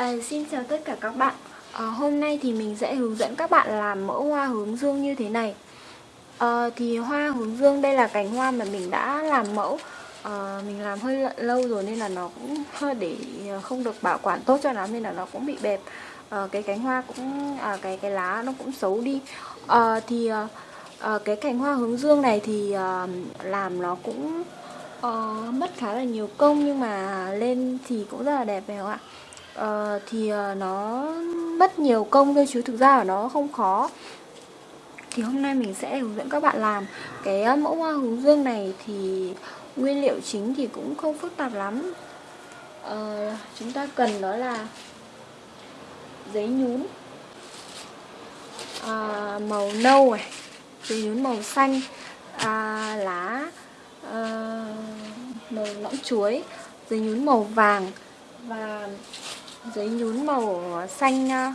À, xin chào tất cả các bạn. À, Hôm nay thì mình sẽ hướng dẫn các bạn làm mẫu hoa hướng dương như thế này. À, Thì hoa hướng dương đây là cành hoa mà mình đã làm mẫu. À, Mình làm hơi lâu rồi nên là nó cũng hơi để không được bảo quản tốt cho lắm Nên là nó cũng bị bẹp. À, Cái cánh hoa cũng, à, cái cái lá nó cũng xấu đi. À, Thì à, cái cành hoa hướng dương này thì à, làm nó cũng uh, mất khá là nhiều công nhưng mà lên thì cũng rất là đẹp phải không ạ uh, thì uh, nó mất nhiều công thôi chứ thực ra là nó không khó. Thì hôm nay mình sẽ hướng dẫn các bạn làm. Cái ờ, mẫu hoa hướng dương này thì nguyên liệu chính thì cũng không phức tạp lắm. Uh, chúng ta cần đó là giấy nhún. À, màu nâu này giấy nhún màu xanh. À, lá à, màu lõng chuối giấy nhún màu vàng. Và giấy nhún màu xanh uh,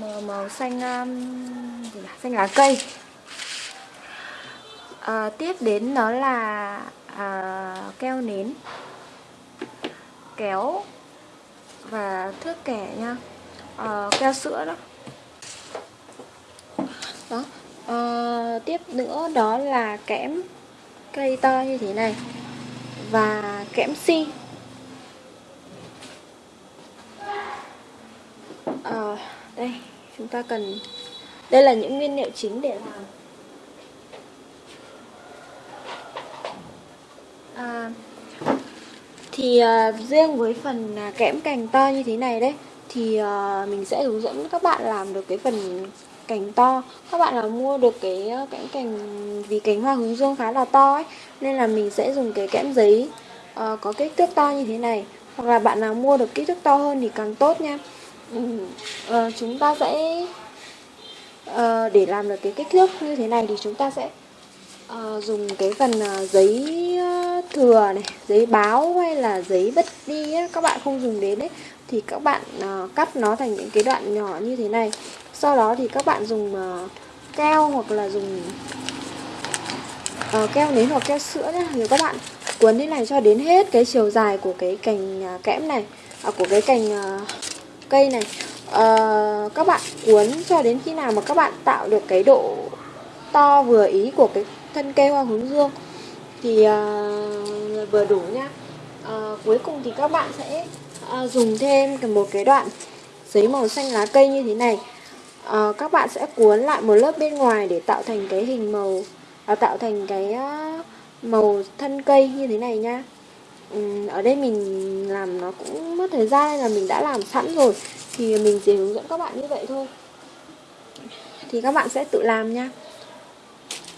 màu, màu xanh um, gì là, xanh lá cây. À, tiếp đến đó là à, keo nến. Kéo và thước kẻ nha. À, keo sữa đó. Đó. À, tiếp nữa đó là kẽm cây to như thế này và kẽm si. À, đây chúng ta cần đây là những nguyên liệu chính để làm. À, thì à, riêng với phần à, kẽm cành to như thế này đấy thì à, mình sẽ hướng dẫn các bạn làm được cái phần cành to. Các bạn nào mua được cái kẽm cành vì cành hoa hướng dương khá là to ấy nên là mình sẽ dùng cái kẽm giấy uh, có kích thước to như thế này. Hoặc là bạn nào mua được kích thước to hơn thì càng tốt nha uh, chúng ta sẽ uh, để làm được cái kích thước như thế này thì chúng ta sẽ uh, dùng cái phần uh, giấy thừa này giấy báo hay là giấy vứt đi ấy, các bạn không dùng đến đấy thì các bạn uh, cắt nó thành những cái đoạn nhỏ như thế này. Sau đó thì các bạn dùng uh, keo hoặc là dùng uh, keo nến hoặc keo sữa nhé nếu các bạn cuốn thế này cho đến hết cái chiều dài của cái cành uh, kẽm này à, của cái cành uh, cây này. Uh, các bạn cuốn cho đến khi nào mà các bạn tạo được cái độ to vừa ý của cái thân cây hoa hướng dương thì uh, vừa đủ nhá uh, ờ, cuối cùng thì các bạn sẽ uh, dùng thêm một cái đoạn giấy màu xanh lá cây như thế này. À, các bạn sẽ cuốn lại một lớp bên ngoài để tạo thành cái hình màu à, tạo thành cái màu thân cây như thế này nha. Ừ, ở đây mình làm nó cũng mất thời gian nên là mình đã làm sẵn rồi. Thì mình chỉ hướng dẫn các bạn như vậy thôi. Thì các bạn sẽ tự làm nha.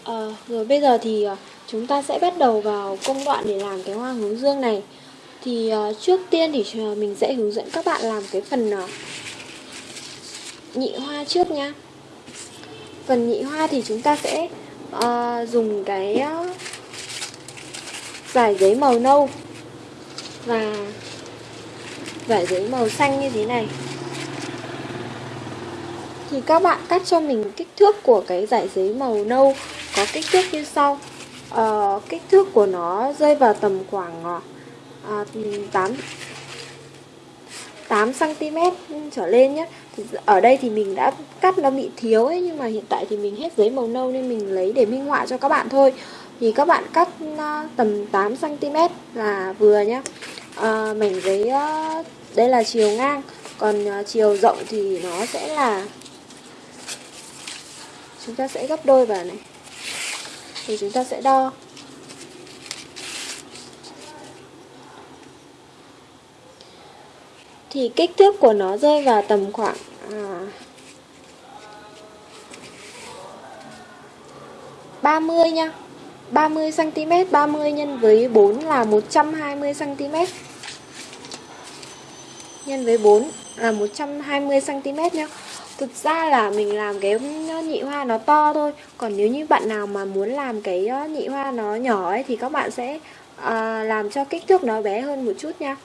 À, rồi bây giờ thì ờ, chúng ta sẽ bắt đầu vào công đoạn để làm cái hoa hướng dương này. Thì ờ, trước tiên thì mình sẽ hướng dẫn các bạn làm cái phần nhị hoa trước nha. Phần nhị hoa thì chúng ta sẽ uh, dùng cái uh, vải giấy màu nâu và vải giấy màu xanh như thế này. Thì các bạn cắt cho mình kích thước của cái giải giấy màu nâu có kích thước như sau. À, kích thước của nó rơi vào tầm khoảng ờ, à, 8 8 cm trở lên nhé thì ở đây thì mình đã cắt nó bị thiếu ấy nhưng mà hiện tại thì mình hết giấy màu nâu nên mình lấy để minh họa cho các bạn thôi thì các bạn cắt ờ, tầm 8 cm là vừa nhé à, ờ, mảnh giấy ờ, đây là chiều ngang còn chiều rộng thì nó sẽ là chúng ta sẽ gấp đôi vào này. Thì chúng ta sẽ đo. Thì kích thước của nó rơi vào tầm khoảng à, 30 nha 30 cm 30 nhân với 4 là 120 cm. Nhân với 4 là 120 cm nhá. Thực ra là mình làm cái nhị hoa nó to thôi. Còn nếu như bạn nào mà muốn làm cái ờ, nhị hoa nó nhỏ ấy Thì các bạn sẽ uh, làm cho kích thước nó bé hơn một chút nha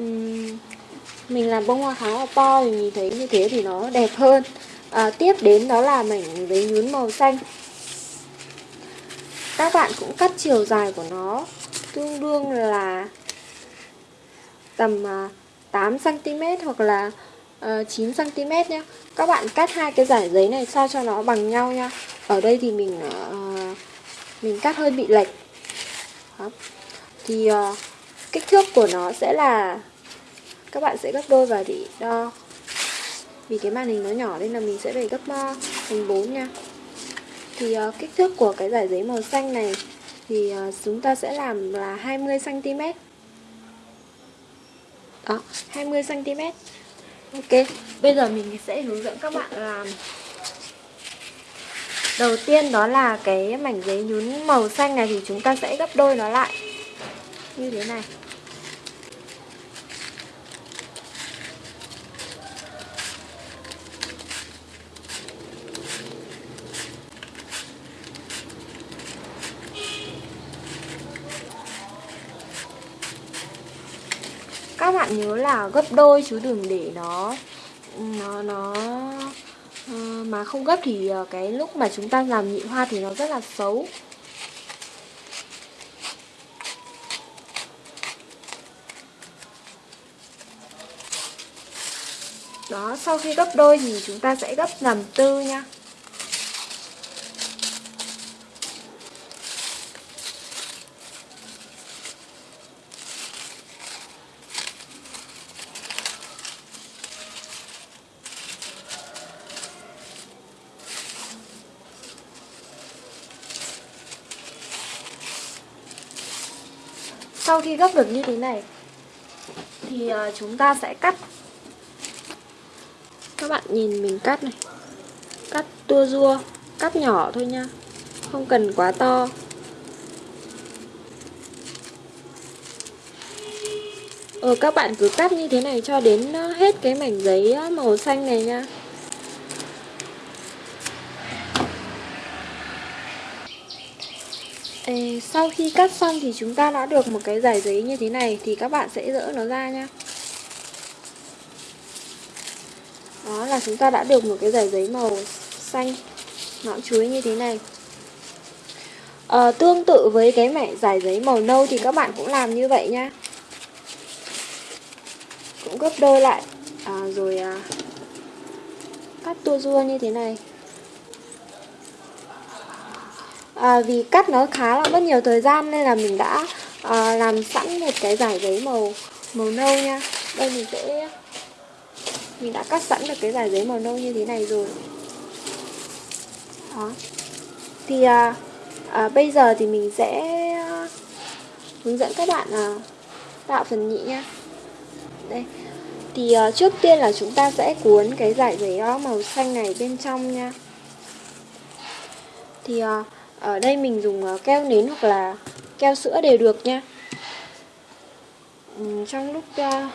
uhm, Mình làm bông hoa khá là to thì nhìn thấy như thế thì nó đẹp hơn. À, Tiếp đến đó là mảnh giấy nhún màu xanh. Các bạn cũng cắt chiều dài của nó Tương đương là tầm à, 8cm hoặc là ờ, 9cm nhé Các bạn cắt hai cái giải giấy này sao cho nó bằng nhau nha Ở đây thì mình ờ, mình cắt hơi bị lệch. Đó. Thì ờ, kích thước của nó sẽ là Các bạn sẽ gấp đôi và để đo. Vì cái màn hình nó nhỏ nên là mình sẽ phải gấp uh, thành 4 nha. Thì uh, kích thước của cái giải giấy màu xanh này Thì uh, chúng ta sẽ làm là 20cm đó 20 cm ok bây giờ mình sẽ hướng dẫn các bạn làm. Đầu tiên đó là cái mảnh giấy nhún màu xanh này thì chúng ta sẽ gấp đôi nó lại. Như thế này. Các bạn nhớ là gấp đôi chứ đừng để nó nó nó ờ, mà không gấp thì ờ, cái lúc mà chúng ta làm nhị hoa thì nó rất là xấu. Đó, sau khi gấp đôi thì chúng ta sẽ gấp làm tư nha. Sau khi gấp được như thế này thì ờ, chúng ta sẽ cắt. Các bạn nhìn mình cắt này. Cắt tua rua cắt nhỏ thôi nha. Không cần quá to. Ờ, các bạn cứ cắt như thế này cho đến ờ, hết cái mảnh giấy ờ, màu xanh này nha. Ê, sau khi cắt xong thì chúng ta đã được một cái giải giấy như thế này thì các bạn sẽ dỡ nó ra nha. Đó là chúng ta đã được một cái giải giấy màu xanh nõn chuối như thế này. À, tương tự với cái mẻ giải giấy màu nâu thì các bạn cũng làm như vậy nha. Cũng gấp đôi lại. À, rồi à, cắt tua rua như thế này à, vì cắt nó khá là mất nhiều thời gian nên là mình đã à, làm sẵn một cái giải giấy màu màu nâu nha. Đây mình sẽ mình đã cắt sẵn được cái giải giấy màu nâu như thế này rồi. Đó. Thì à, à, bây giờ thì mình sẽ hướng dẫn các bạn à, tạo phần nhị nha. Đây. Thì à, trước tiên là chúng ta sẽ cuốn cái giải giấy à, màu xanh này bên trong nha. Thì à, ở đây mình dùng ờ, keo nến hoặc là keo sữa đều được nha. Trong lúc uh,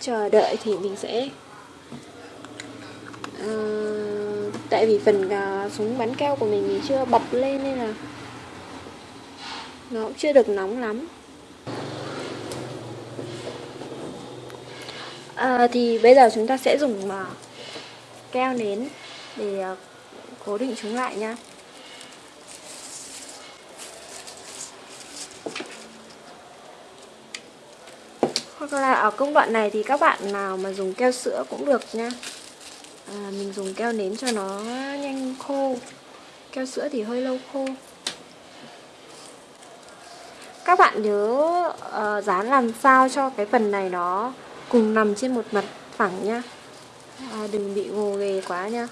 chờ đợi thì mình sẽ uh, tại vì phần uh, súng bắn keo của mình, mình chưa bật lên nên là nó cũng chưa được nóng lắm. À, thì bây giờ chúng ta sẽ dùng uh, keo nến để uh, cố định chúng lại nha. Vâng Hoặc là ở công đoạn này thì các bạn nào mà dùng keo sữa cũng được nha. À, Mình dùng keo nến cho nó nhanh khô. Keo sữa thì hơi lâu khô. Các bạn nhớ uh, dán làm sao cho cái phần này nó cùng nằm trên một mặt phẳng nha. À, Đừng bị gồ ghề quá nha.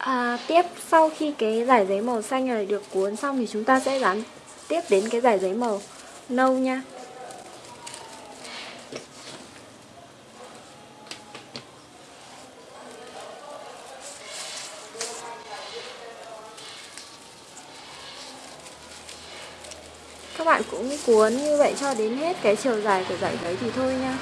À, tiếp sau khi cái giải giấy màu xanh này được cuốn xong thì chúng ta sẽ dán tiếp đến cái giải giấy màu nâu nha. Các bạn cũng cuốn như vậy cho đến hết cái chiều dài của giải giấy thì thôi nha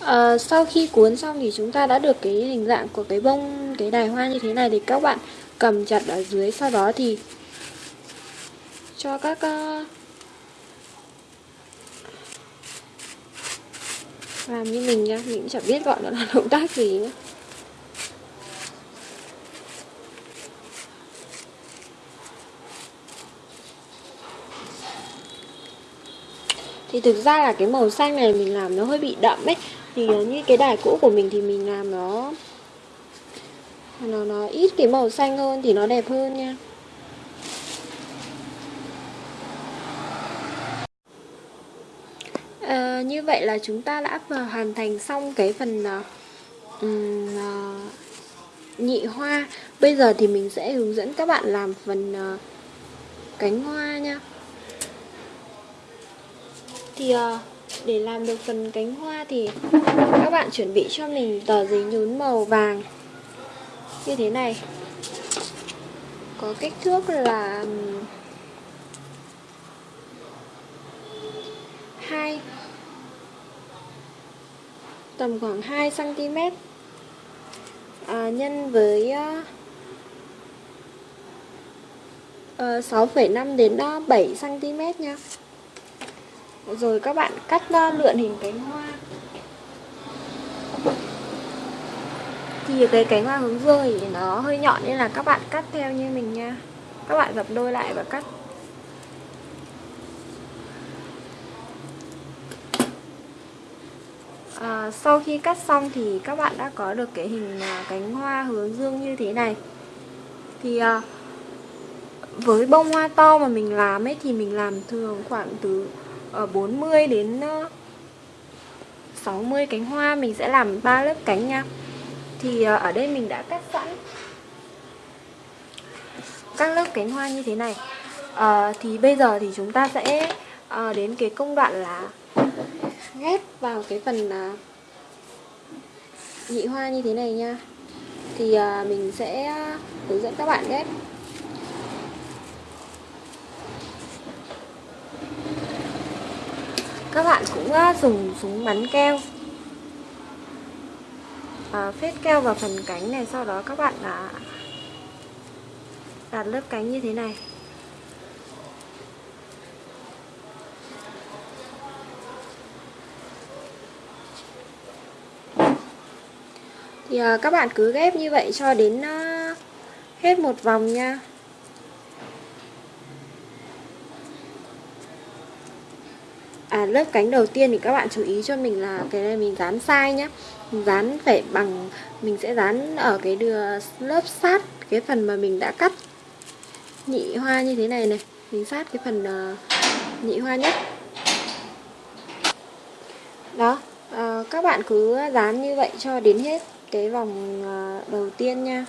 à, sau khi cuốn xong thì chúng ta đã được cái hình dạng của cái bông cái đài hoa như thế này thì các bạn cầm chặt ở dưới. Sau đó thì cho các uh, làm như mình nha mình cũng chẳng biết gọi nó là động tác gì nữa thì thực ra là cái màu xanh này mình làm nó hơi bị đậm ấy thì ờ, như cái đài cũ của mình thì mình làm nó nó nó ít cái màu xanh hơn thì nó đẹp hơn nha. À, như vậy là chúng ta đã hoàn thành xong cái phần uh, uh, nhị hoa. Bây giờ thì mình sẽ hướng dẫn các bạn làm phần uh, cánh hoa nha. Thì uh, để làm được phần cánh hoa thì các bạn chuẩn bị cho mình tờ giấy nhún màu vàng. Như thế này. Có kích thước là 2 tầm khoảng 2 cm à, nhân với ờ, ờ, uh, 6,5 đến ờ, 7 cm nha rồi các bạn cắt ờ, lượn hình cánh hoa. Thì cái cánh hoa hướng dương thì nó hơi nhọn nên là các bạn cắt theo như mình nha. Các bạn dập đôi lại và cắt. À, sau khi cắt xong thì các bạn đã có được cái hình ờ, cánh hoa hướng dương như thế này. Thì à, với bông hoa to mà mình làm ấy thì mình làm thường khoảng từ Ờ, 40 đến ờ, 60 cánh hoa mình sẽ làm ba lớp cánh nha. Thì ờ, ở đây mình đã cắt sẵn các lớp cánh hoa như thế này. À, thì bây giờ thì chúng ta sẽ à, đến cái công đoạn là ghép vào cái phần à, nhị hoa như thế này nha. Thì à, mình sẽ hướng dẫn các bạn ghép. Các bạn cũng à, dùng súng bắn keo. À, phết keo vào phần cánh này sau đó các bạn là đặt lớp cánh như thế này. Thì à, các bạn cứ ghép như vậy cho đến à, hết một vòng nha. À lớp cánh đầu tiên thì các bạn chú ý cho mình là cái này mình dán sai nhé, dán phải bằng mình sẽ dán ở cái đưa lớp sát cái phần mà mình đã cắt nhị hoa như thế này này. Mình sát cái phần uh, nhị hoa nhất. Đó uh, các bạn cứ dán như vậy cho đến hết cái vòng uh, đầu tiên nha.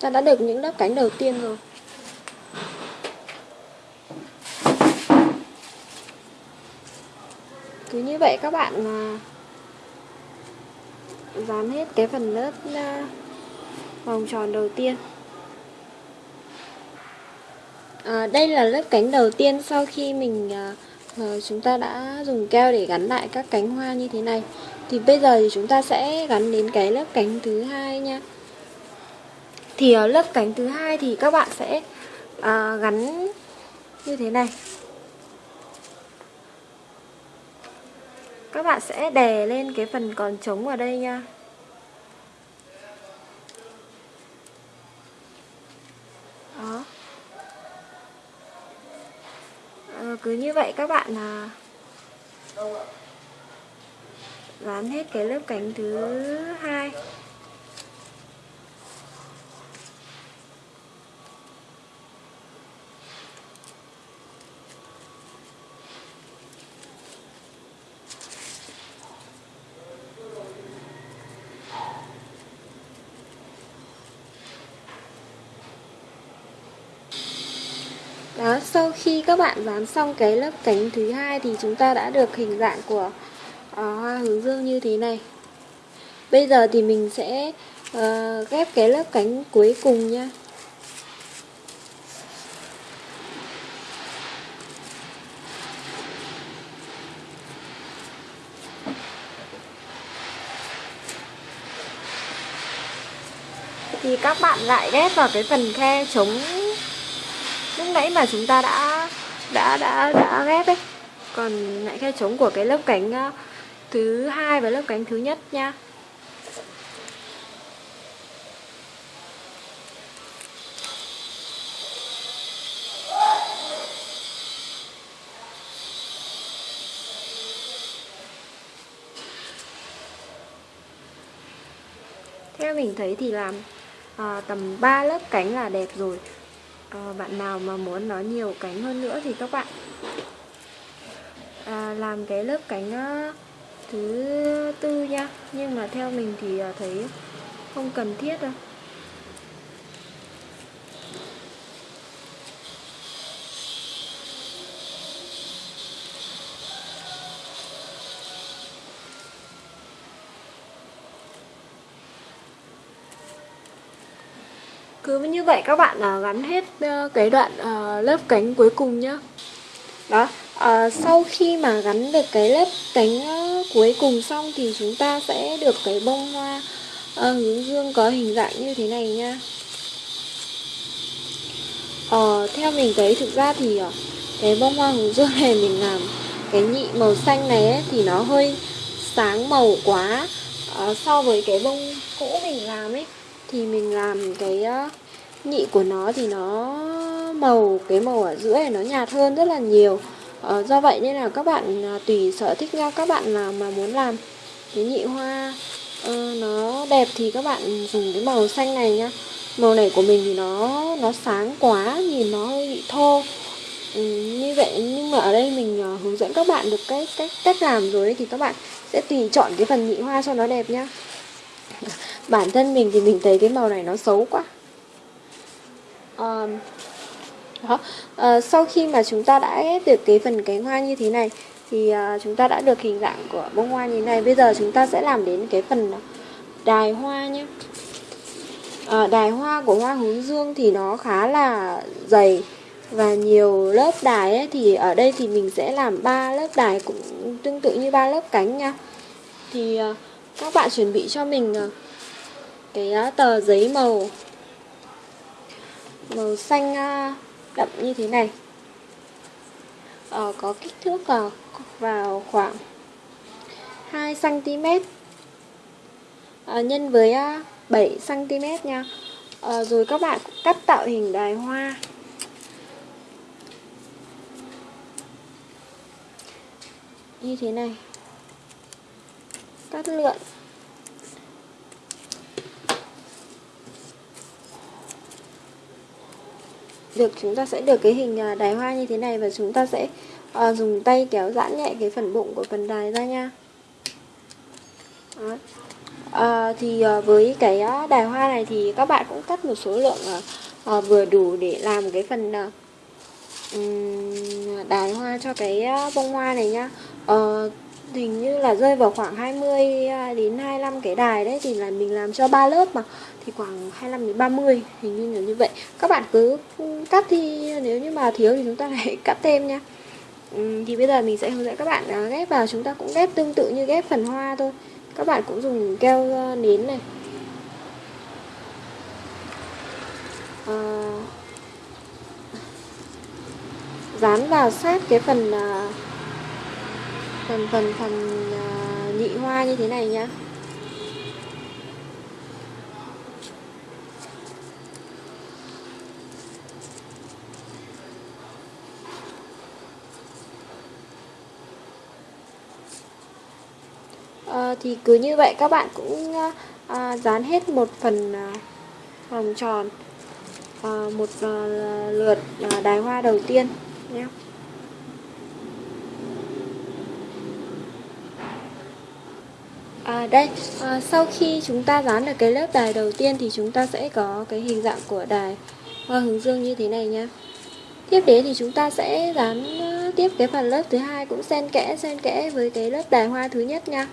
Ta đã được những lớp cánh đầu tiên rồi. Cứ như vậy các bạn dán hết cái phần lớp à, vòng tròn đầu tiên. À, đây là lớp cánh đầu tiên sau khi mình à, chúng ta đã dùng keo để gắn lại các cánh hoa như thế này. Thì bây giờ thì chúng ta sẽ gắn đến cái lớp cánh thứ hai nha thì ở lớp cánh thứ hai thì các bạn sẽ à, gắn như thế này. Các bạn sẽ đè lên cái phần còn trống ở đây nha. Đó. Ờ, cứ như vậy các bạn là dán hết cái lớp cánh thứ hai Đó, sau khi các bạn dán xong cái lớp cánh thứ hai thì chúng ta đã được hình dạng của ờ, hoa hướng dương như thế này. Bây giờ thì mình sẽ uh, ghép cái lớp cánh cuối cùng nha thì các bạn lại ghép vào cái phần khe chống lúc nãy mà chúng ta đã đã đã đã ghép ấy. Còn lại khe chống của cái lớp cánh ờ, thứ hai và lớp cánh thứ nhất nha. Theo mình thấy thì làm à, tầm 3 lớp cánh là đẹp rồi à, bạn nào mà muốn nó nhiều cánh hơn nữa thì các bạn. À, làm cái lớp cánh ờ, thứ tư nha. Nhưng mà theo mình thì ờ, thấy không cần thiết đâu. Cứ như vậy các bạn à, gắn hết ờ, cái đoạn ờ, lớp cánh cuối cùng nhá. Đó à, sau khi mà gắn được cái lớp cánh cuối cùng xong thì chúng ta sẽ được cái bông hoa hướng dương có hình dạng như thế này nha à, theo mình thấy thực ra thì cái bông hoa hướng dương này mình làm cái nhị màu xanh này ấy, thì nó hơi sáng màu quá. À, so với cái bông cũ mình làm ấy thì mình làm cái uh, nhị của nó thì nó màu cái màu ở giữa này nó nhạt hơn rất là nhiều. Uh, do vậy nên là các bạn à, tùy sở thích nhau các bạn nào mà muốn làm cái nhị hoa uh, nó đẹp thì các bạn dùng cái màu xanh này nhá. Màu này của mình thì nó nó sáng quá nhìn nó hơi bị thô. Ừ, như vậy nhưng mà ở đây mình uh, hướng dẫn các bạn được cái cách cách làm rồi ấy, thì các bạn sẽ tùy chọn cái phần nhị hoa cho nó đẹp nhá. Bản thân mình thì mình thấy cái màu này nó xấu quá um, đó. Uh, sau khi mà chúng ta đã ghép được cái phần cánh hoa như thế này thì uh, chúng ta đã được hình dạng của bông hoa như thế này. Bây giờ chúng ta sẽ làm đến cái phần đài hoa nhé. Uh, đài hoa của hoa hướng dương thì nó khá là dày và nhiều lớp đài ấy, thì ở đây thì mình sẽ làm ba lớp đài cũng tương tự như ba lớp cánh nha. Thì uh, các bạn chuẩn bị cho mình uh, cái uh, tờ giấy màu màu xanh à, đậm như thế này. Ờ, có kích thước à, vào khoảng 2 cm ờ, nhân với à, 7 cm nha. Ờ, rồi các bạn cắt tạo hình đài hoa. Như thế này. Cắt lượn. Được chúng ta sẽ được cái hình à, đài hoa như thế này và chúng ta sẽ uh, dùng tay kéo giãn nhẹ cái phần bụng của phần đài ra nha Đó. À, thì à, với cái à, đài hoa này thì các bạn cũng cắt một số lượng à, vừa đủ để làm cái phần à, đài hoa cho cái bông hoa này nhá à, hình như là rơi vào khoảng 20 à, đến 25 cái đài đấy thì là mình làm cho ba lớp mà. Thì khoảng 25 đến 30 hình như là như vậy. Các bạn cứ cắt thì nếu như mà thiếu thì chúng ta lại cắt thêm nha. Ừ, thì bây giờ mình sẽ hướng dẫn các bạn à, ghép vào. Chúng ta cũng ghép tương tự như ghép phần hoa thôi. Các bạn cũng dùng keo à, nến này. À, dán vào sát cái phần à, phần phần phần à, nhị hoa như thế này nhá. À, thì cứ như vậy các bạn cũng à, à, dán hết một phần à, vòng tròn à, một à, lượt à, đài hoa đầu tiên nhé À, đây, à, sau khi chúng ta dán được cái lớp đài đầu tiên thì chúng ta sẽ có cái hình dạng của đài hoa hướng dương như thế này nha. Tiếp đến thì chúng ta sẽ dán à, tiếp cái phần lớp thứ hai cũng xen kẽ xen kẽ với cái lớp đài hoa thứ nhất nha.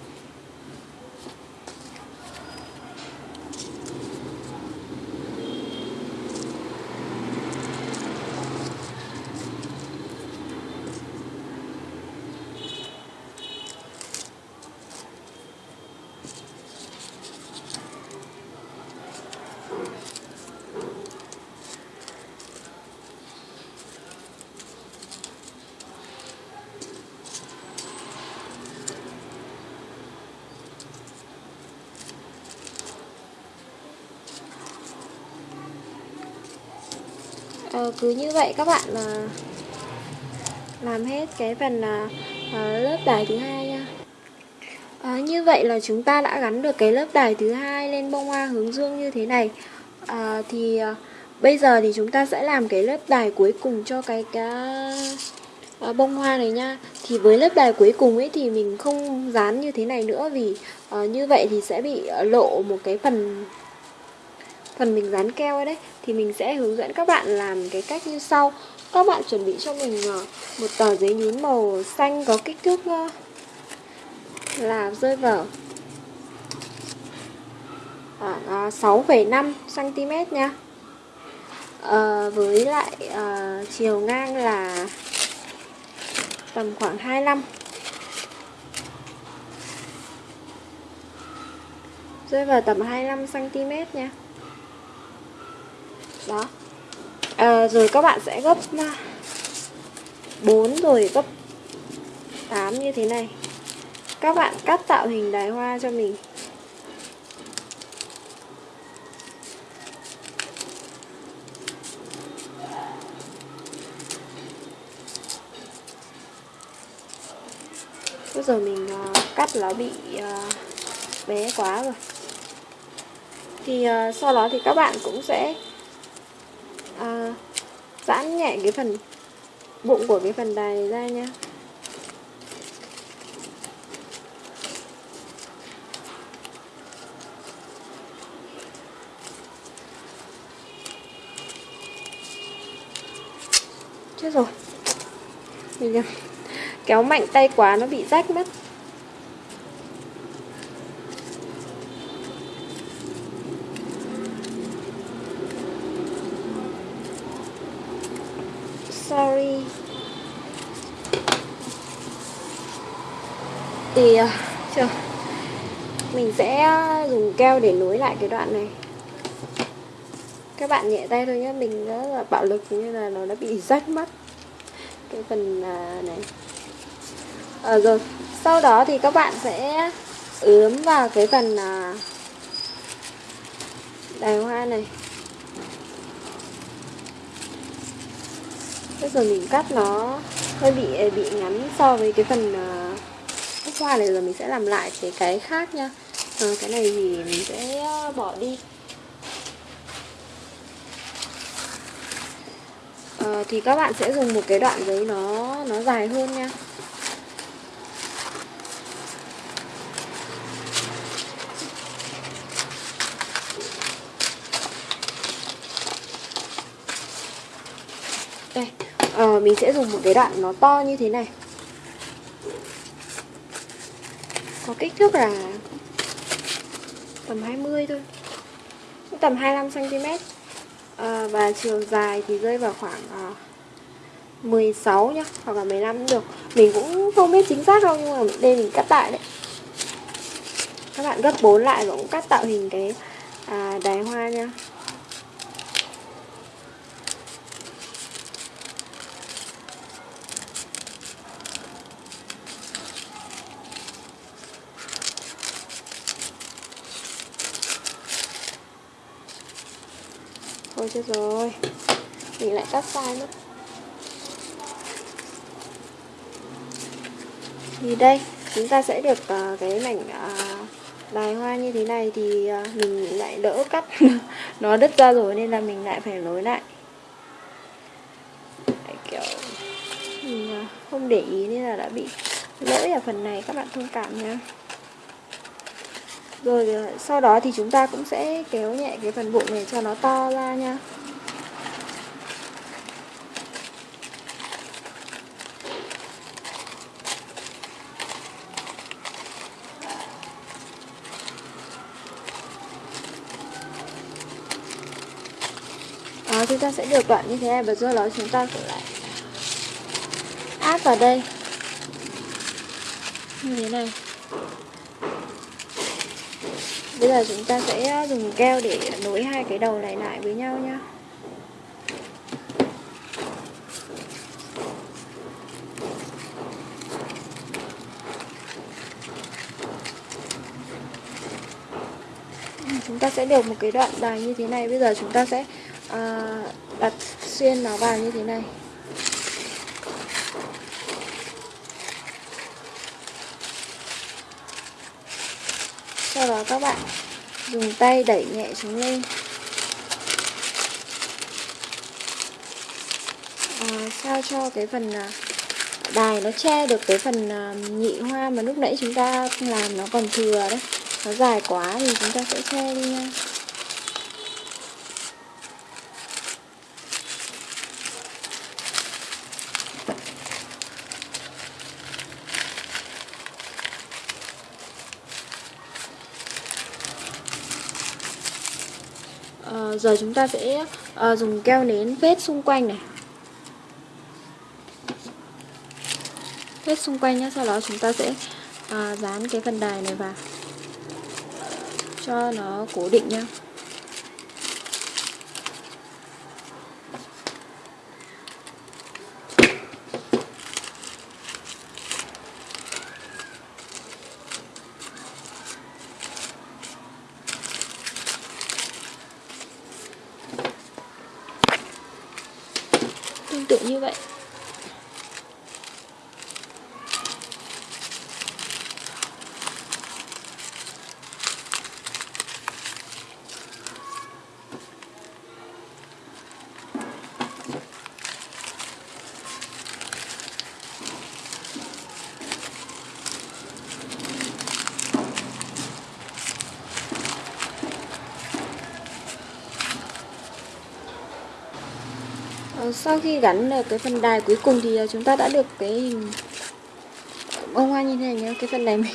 Cứ như vậy các bạn là làm hết cái phần uh, lớp đài thứ hai nha. À, như vậy là chúng ta đã gắn được cái lớp đài thứ hai lên bông hoa hướng dương như thế này. À, Thì à, bây giờ thì chúng ta sẽ làm cái lớp đài cuối cùng cho cái, cái à, bông hoa này nha. Thì với lớp đài cuối cùng ấy thì mình không dán như thế này nữa Vì à, như vậy thì sẽ bị à, lộ một cái phần phần mình dán keo ở đấy Thì mình sẽ hướng dẫn các bạn làm cái cách như sau. Các bạn chuẩn bị cho mình ờ, một tờ giấy nhún màu xanh có kích thước ờ, là rơi vào khoảng ờ, 6,5 cm nha. À, với lại à, chiều ngang là tầm khoảng 25 rơi vào tầm 25 cm nha đó. À, rồi các bạn sẽ gấp à, 4 rồi gấp 8 như thế này. Các bạn cắt tạo hình đài hoa cho mình. Bây giờ mình uh, cắt nó bị uh, bé quá rồi. Thì uh, sau đó thì các bạn cũng sẽ giãn nhẹ cái phần bụng của cái phần đài này ra nha. Chết rồi. Mình kéo mạnh tay quá, nó bị rách mất. Sorry. Thì à, chờ Mình sẽ dùng keo để nối lại cái đoạn này. Các bạn nhẹ tay thôi nhé mình rất là bạo lực như là nó đã bị rách mất cái phần à, này. À, rồi sau đó thì các bạn sẽ ướm vào cái phần à, đài hoa này. Bây giờ mình cắt nó hơi bị ờ, bị ngắn so với cái phần uh, hoa này rồi mình sẽ làm lại cái cái khác nha à, ờ, cái này thì mình sẽ bỏ đi. À, thì các bạn sẽ dùng một cái đoạn giấy nó nó dài hơn nha đây à, mình sẽ dùng một cái đoạn nó to như thế này. Có kích thước là tầm 20 thôi. Tầm 25 cm à, và chiều dài thì rơi vào khoảng ờ, à, 16 nhá hoặc là 15 cũng được. Mình cũng không biết chính xác đâu nhưng mà đây mình cắt lại đấy. Các bạn gấp 4 lại và cũng cắt tạo hình cái à, đài hoa nha Chết rồi? Mình lại cắt sai mất Thì đây Chúng ta sẽ được uh, cái mảnh uh, đài hoa như thế này Thì uh, mình lại đỡ cắt Nó đứt ra rồi nên là mình lại phải nối lại. Đấy, kiểu Mình uh, không để ý nên là đã bị lỗi ở phần này Các bạn thông cảm nha rồi sau đó thì chúng ta cũng sẽ kéo nhẹ cái phần bụng này cho nó to ra nha. Đó, chúng ta sẽ được đoạn như thế này và do đó chúng ta sẽ lại áp vào đây. Như thế này. Bây giờ chúng ta sẽ ờ, dùng keo để nối hai cái đầu này lại với nhau nhá Chúng ta sẽ được một cái đoạn dài như thế này. Bây giờ chúng ta sẽ uh, đặt xuyên nó vào như thế này. Các bạn. Dùng tay đẩy nhẹ xuống lên. À, sao cho cái phần à, đài nó che được cái phần à, nhị hoa mà lúc nãy chúng ta làm nó còn thừa đấy. Nó dài quá thì chúng ta sẽ che đi nha à, giờ chúng ta sẽ uh, dùng keo nến vết xung quanh này. Vết xung quanh nhé sau đó chúng ta sẽ uh, dán cái phần đài này vào cho nó cố định nhá tương tự như vậy Ờ, Ờ, sau khi gắn được cái phần đài cuối cùng thì ờ, chúng ta đã được cái hình bông hoa như thế này nhá cái phần này mình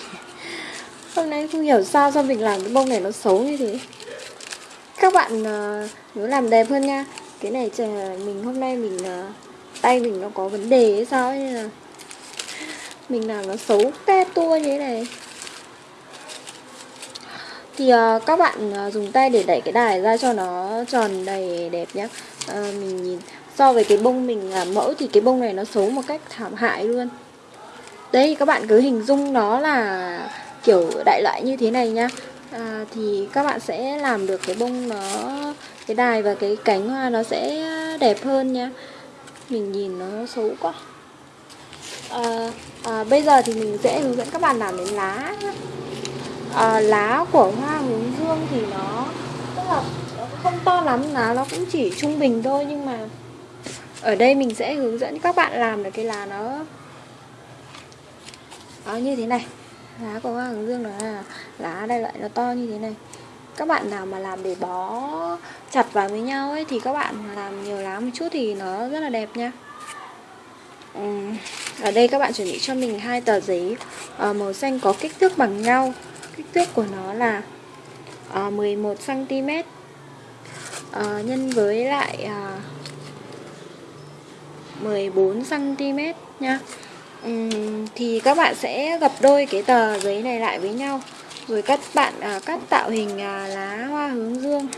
hôm nay không hiểu sao sao mình làm cái bông này nó xấu như thế. Các bạn nếu làm đẹp hơn nha. Cái này chờ mình hôm nay mình tay mình nó có vấn đề hay sao ấy, nên là mình làm nó xấu te tua như thế này. Thì uh, các bạn uh, dùng tay để đẩy cái đài ra cho nó tròn đầy đẹp nhé uh, mình nhìn so với cái bông mình làm mẫu thì cái bông này nó xấu một cách thảm hại luôn. Đây các bạn cứ hình dung nó là kiểu đại loại như thế này nhá. À, thì các bạn sẽ làm được cái bông nó cái đài và cái cánh hoa nó sẽ đẹp hơn nha mình nhìn nó xấu quá. À, à, bây giờ thì mình sẽ hướng dẫn các bạn làm đến lá. À, lá của hoa hướng dương thì nó tức là nó không to lắm lá nó cũng chỉ trung bình thôi nhưng mà ở đây mình sẽ hướng dẫn các bạn làm được cái lá nó nó như thế này. Lá của hoa hướng dương là lá đây loại nó to như thế này. Các bạn nào mà làm để bó chặt vào với nhau ấy thì các bạn làm nhiều lá một chút thì nó rất là đẹp nha. Ở đây các bạn chuẩn bị cho mình hai tờ giấy ờ, màu xanh có kích thước bằng nhau. Kích thước của nó là ờ, 11 cm ờ, nhân với lại 14 cm nha. Uhm, thì các bạn sẽ gập đôi cái tờ giấy này lại với nhau. Rồi các bạn à, cắt tạo hình à, lá hoa hướng dương.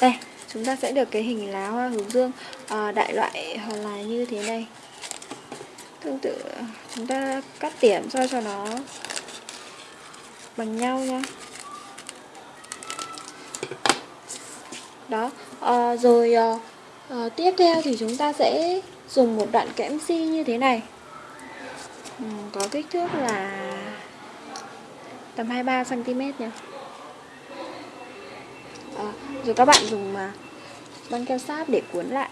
Đây chúng ta sẽ được cái hình lá hoa hướng dương à, đại loại là như thế này tương tự chúng ta cắt điểm sao cho nó bằng nhau nha đó à, rồi à, à, tiếp theo thì chúng ta sẽ dùng một đoạn kẽm si như thế này. Ừ, có kích thước là tầm 23 cm nha à, rồi các bạn dùng mà băng keo sáp để cuốn lại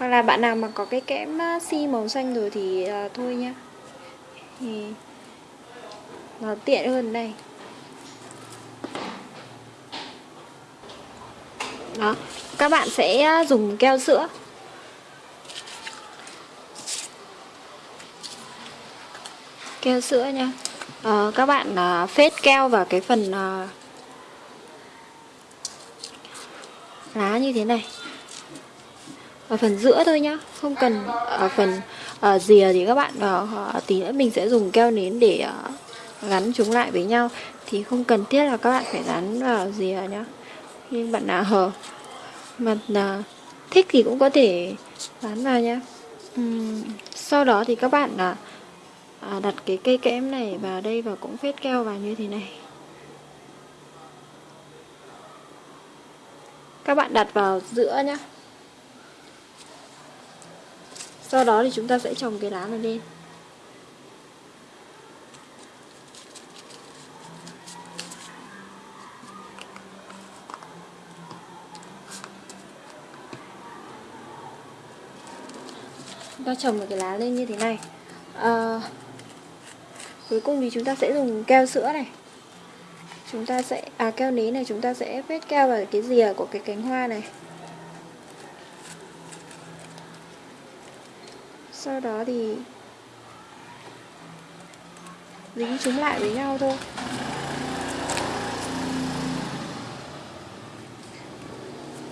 hoặc là bạn nào mà có cái kẽm à, si màu xanh rồi thì uh, thôi nha thì nó tiện hơn đây. Đó các bạn sẽ à, dùng keo sữa. Keo sữa nha. À, các bạn à, phết keo vào cái phần à, lá như thế này ở phần giữa thôi nhá không cần ở phần ở rìa thì các bạn uh, tí nữa mình sẽ dùng keo nến để uh, gắn chúng lại với nhau. Thì không cần thiết là các bạn phải gắn vào rìa nhá. Nhưng bạn nào hở mà uh, thích thì cũng có thể gắn vào nhá. Ừm, sau đó thì các bạn uh, à, đặt cái cây kẽm này vào đây và cũng phết keo vào như thế này. Các bạn đặt vào giữa nhé sau đó thì chúng ta sẽ trồng cái lá này lên. Chúng ta trồng một cái lá lên như thế này. À, cuối cùng thì chúng ta sẽ dùng keo sữa này. Chúng ta sẽ à keo nến này chúng ta sẽ vết keo vào cái rìa của cái cánh hoa này. Sau đó thì dính chúng lại với nhau thôi.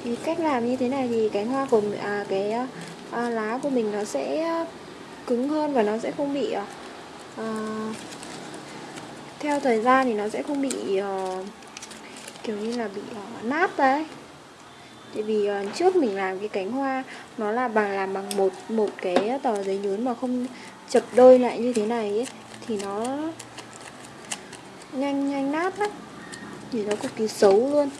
Thì cách làm như thế này thì cái hoa của à, cái à, lá của mình nó sẽ cứng hơn và nó sẽ không bị à, à theo thời gian thì nó sẽ không bị à, kiểu như là bị à, nát đấy tại vì uh, trước mình làm cái cánh hoa nó là bằng làm bằng một một cái tờ giấy nhún mà không chập đôi lại như thế này ấy, thì nó nhanh nhanh nát lắm. Thì nó cực kỳ xấu luôn.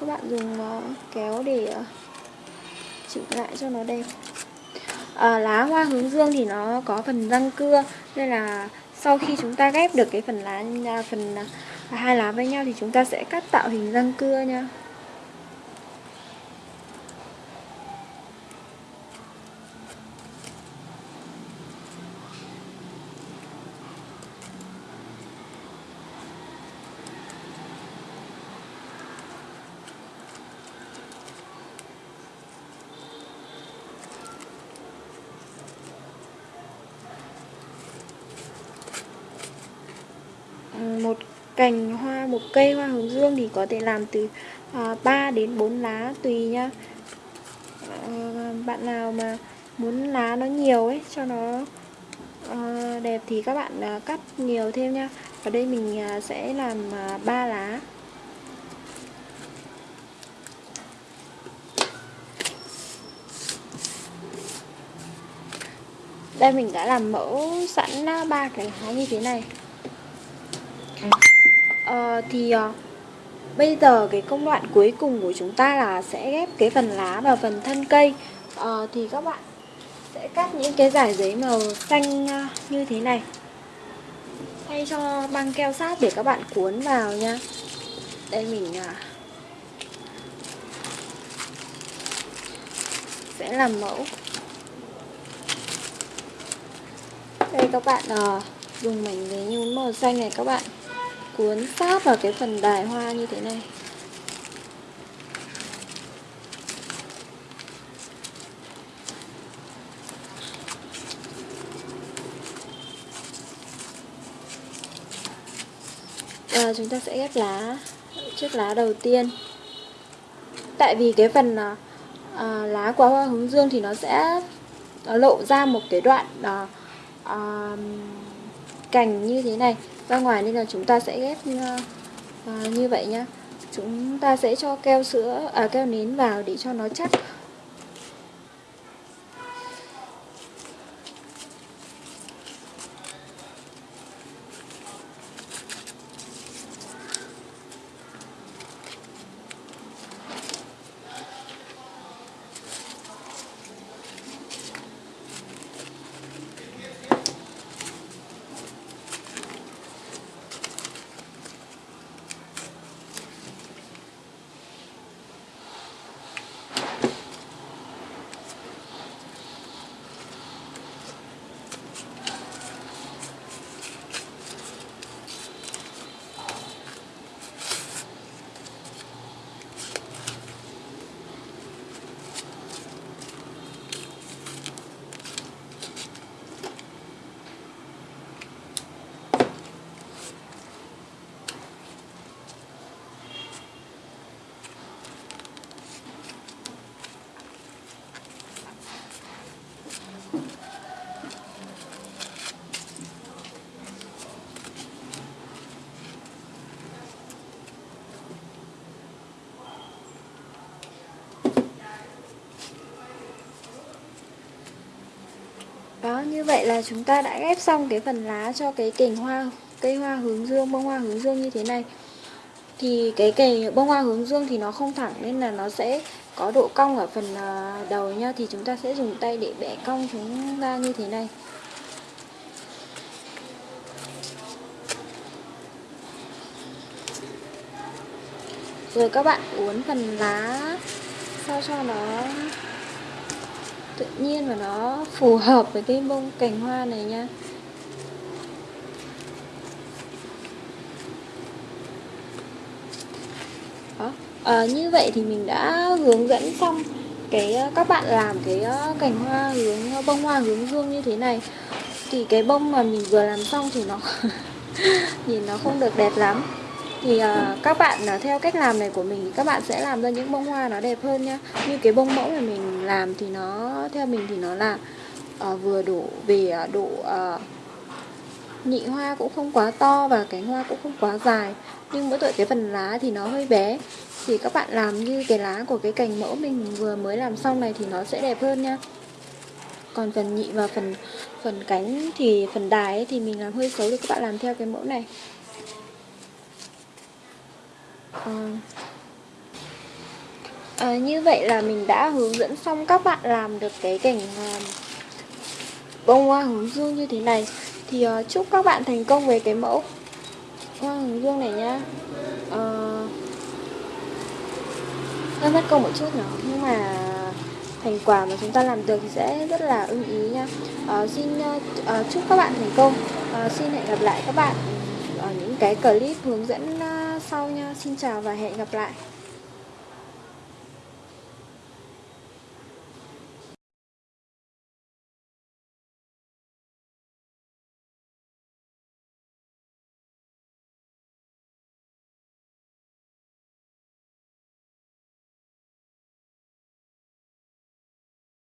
Các bạn dùng uh, kéo để uh, chỉnh lại cho nó đẹp. À, lá hoa hướng dương thì nó có phần răng cưa nên là sau khi chúng ta ghép được cái phần lá à, phần à, hai lá với nhau thì chúng ta sẽ cắt tạo hình răng cưa nha một cành hoa một cây hoa hướng dương thì có thể làm từ à, 3 đến 4 lá tùy nhá. À, bạn nào mà muốn lá nó nhiều ấy cho nó à, đẹp thì các bạn à, cắt nhiều thêm nha ở đây mình à, sẽ làm à, 3 lá. Đây mình đã làm mẫu sẵn à, ba cái lá như thế này uh, thì uh, bây giờ cái công đoạn cuối cùng của chúng ta là sẽ ghép cái phần lá và phần thân cây. Uh, thì các bạn sẽ cắt những cái giải giấy màu xanh như thế này. Thay cho băng keo sát để các bạn cuốn vào nha. Đây mình uh, sẽ làm mẫu. Đây các bạn uh, dùng mảnh giấy nhún màu xanh này các bạn cuốn sát vào cái phần đài hoa như thế này. À, chúng ta sẽ ghép lá chiếc lá đầu tiên. Tại vì cái phần à, à, lá của hoa hướng dương thì nó sẽ lộ ra một cái đoạn à, à, cành như thế này ra ngoài nên là chúng ta sẽ ghép à, như vậy nhá. Chúng ta sẽ cho keo sữa à keo nến vào để cho nó chắc. Như vậy là chúng ta đã ghép xong cái phần lá cho cái cành hoa cây hoa hướng dương, bông hoa hướng dương như thế này. Thì cái cành bông hoa hướng dương thì nó không thẳng nên là nó sẽ có độ cong ở phần à, đầu nha thì chúng ta sẽ dùng tay để bẻ cong chúng ra như thế này. Rồi các bạn uốn phần lá sao cho nó tự nhiên và nó phù hợp với cái bông cành hoa này nha. Đó. À, như vậy thì mình đã hướng dẫn xong cái ờ, các bạn làm cái ờ, cành hoa hướng bông hoa hướng dương như thế này. Thì cái bông mà mình vừa làm xong thì nó nhìn nó không được đẹp lắm thì uh, các bạn uh, theo cách làm này của mình thì các bạn sẽ làm ra những bông hoa nó đẹp hơn nhá. Như cái bông mẫu mà mình làm thì nó theo mình thì nó là uh, vừa đủ về uh, độ uh, nhị hoa cũng không quá to và cánh hoa cũng không quá dài. Nhưng mỗi tội cái phần lá thì nó hơi bé. Thì các bạn làm như cái lá của cái cành mẫu mình vừa mới làm xong này thì nó sẽ đẹp hơn nha còn phần nhị và phần phần cánh thì phần đài ấy, thì mình làm hơi xấu thì các bạn làm theo cái mẫu này à, à, như vậy là mình đã hướng dẫn xong các bạn làm được cái cảnh à, bông hoa hướng dương như thế này. Thì à, chúc các bạn thành công về cái mẫu hoa hướng dương này nhá. À, hơi mất công một chút nhỏ nhưng mà thành quả mà chúng ta làm được thì sẽ rất là ưng ý nha à, xin à, chúc các bạn thành công. À, xin hẹn gặp lại các bạn ở những cái clip hướng dẫn sau nha. Xin chào và hẹn gặp lại.